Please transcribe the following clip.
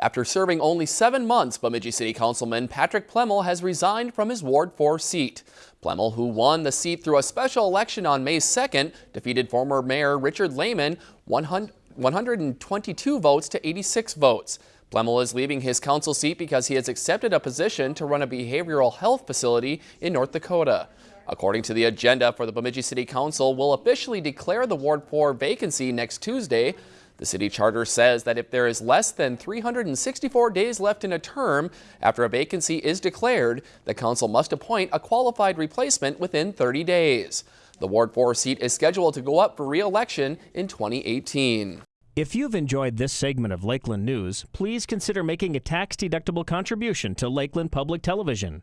After serving only seven months, Bemidji City Councilman Patrick Plemmel has resigned from his Ward 4 seat. Plemmel, who won the seat through a special election on May 2nd, defeated former Mayor Richard Lehman 122 votes to 86 votes. Plemmel is leaving his council seat because he has accepted a position to run a behavioral health facility in North Dakota. According to the agenda for the Bemidji City Council, will officially declare the Ward 4 vacancy next Tuesday. The city charter says that if there is less than 364 days left in a term after a vacancy is declared, the council must appoint a qualified replacement within 30 days. The Ward 4 seat is scheduled to go up for re-election in 2018. If you've enjoyed this segment of Lakeland News, please consider making a tax-deductible contribution to Lakeland Public Television.